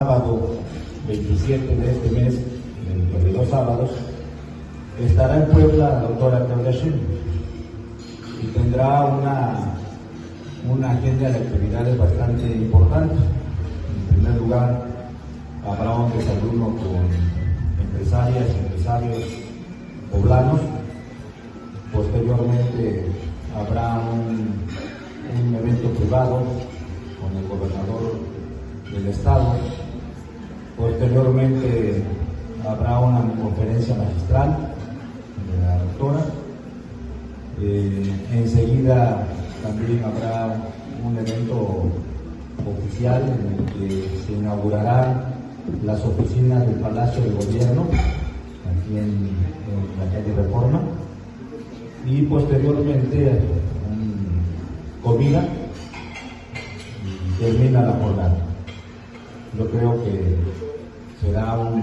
sábado 27 de este mes, dentro de dos sábados, estará en Puebla la doctora Claudia Sheinbaum y tendrá una, una agenda de actividades bastante importante. En primer lugar, habrá un desayuno con empresarias y empresarios poblanos. Posteriormente habrá un, un evento privado con el gobernador del estado Posteriormente habrá una conferencia magistral de la doctora. Eh, enseguida también habrá un evento oficial en el que se inaugurarán las oficinas del Palacio de Gobierno, aquí en, la calle Reforma, y posteriormente comida y termina la jornada. Yo creo que será un